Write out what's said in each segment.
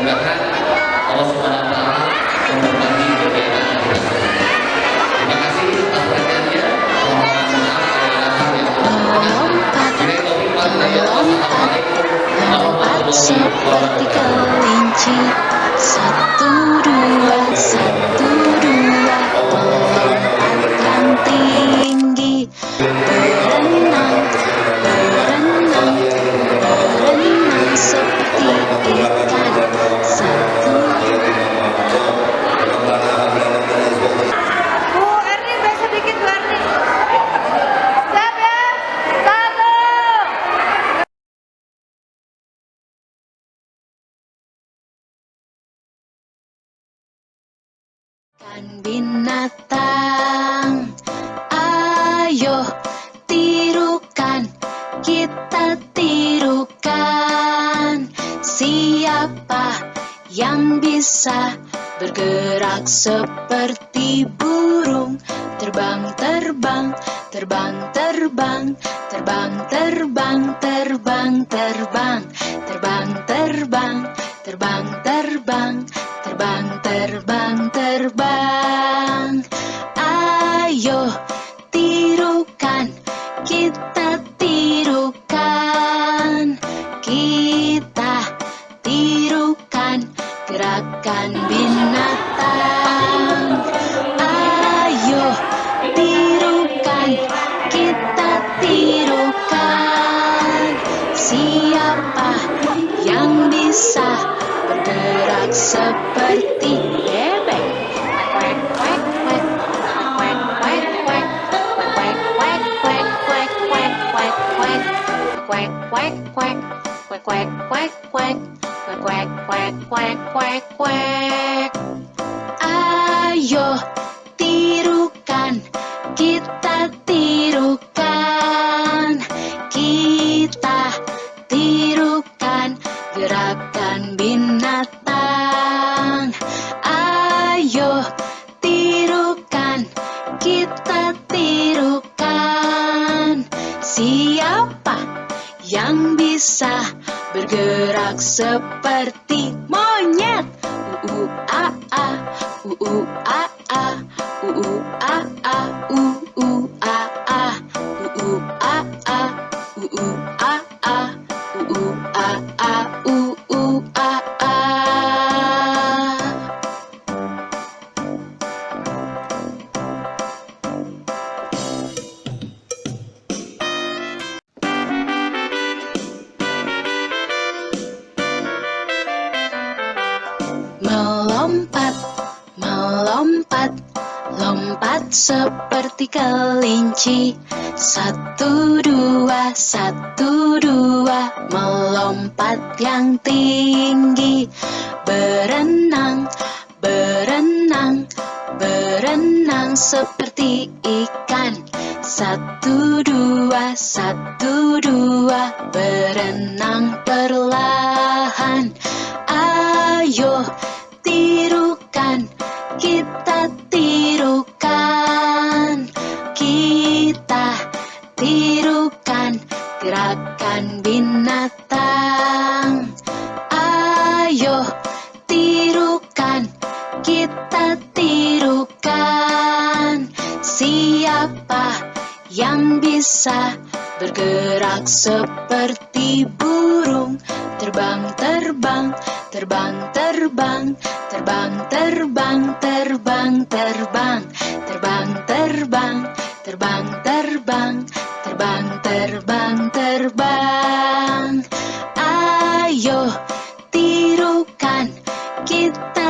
Mudah-mudahan Allah Subhanahu wa taala memberkati. Terima kasih atas perhatiannya. Satu dua, satu dua binatang. Ayo tirukan Kita tirukan. Siapa yang bisa Bergerak seperti burung? Terbang, terbang, terbang, terbang Terbang, terbang, terbang, terbang. Terbang, terbang, terbang, terbang Terbang, terbang, terbang seperti bebek Quack, quack, quack. Quack, quack, quack. Quack, quack, quack, quack, quack, quack, quack. Quack, quack, quack. Quack, quack, quack, quack. Quack, quack, quack, quack, quack, quack. Ayo bergerak seperti seperti kelinci. Satu dua, satu dua, melompat yang tinggi. Berenang, berenang, berenang seperti ikan. Satu dua, satu dua, berenang perlahan. Ayo tirukan, kita bergerak seperti burung. Terbang, terbang, terbang, terbang Terbang, terbang, terbang, terbang. Terbang, terbang, terbang, terbang Terbang, terbang, terbang. Ayo tirukan kita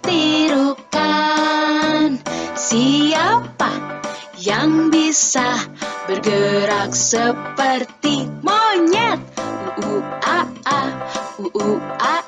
tirukan siapa yang bisa bergerak seperti monyet? U a a u u a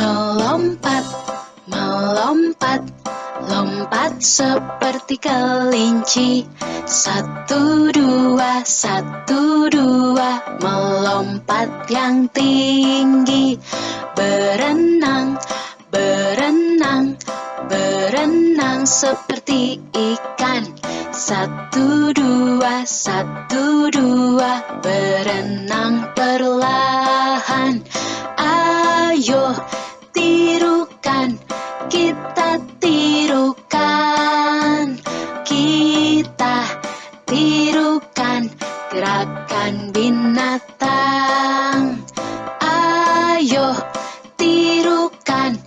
Melompat, melompat, lompat seperti kelinci. Satu dua, satu dua, melompat yang tinggi. Berenang, berenang, berenang seperti ikan. Satu dua, satu dua, berenang perlahan. Ayo Gerakan, gerakan binatang. Ayo tirukan,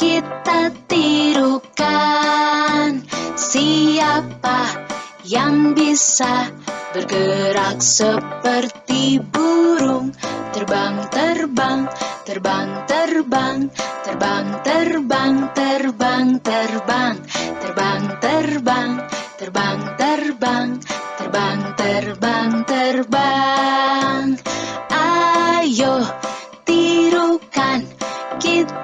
kita tirukan. Siapa yang bisa bergerak seperti burung? Terbang, terbang, terbang Terbang, terbang, terbang, terbang Terbang, terbang, terbang, terbang, terbang terbang, terbang. Ayo tirukan, kita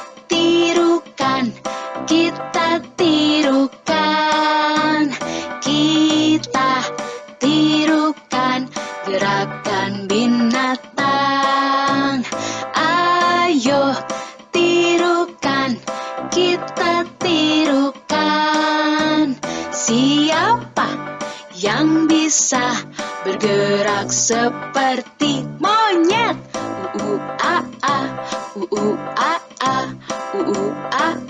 Siapa yang bisa bergerak seperti monyet? U a a u u a a u u a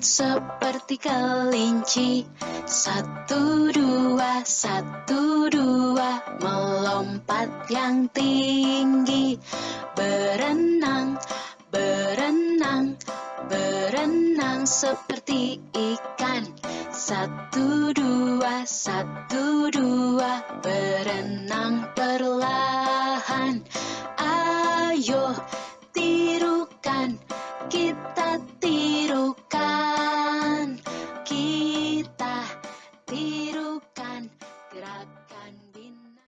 seperti kelinci. Satu dua, satu dua, melompat yang tinggi. Berenang, berenang, berenang seperti ikan. Satu dua, satu dua, berenang perlahan. Ayo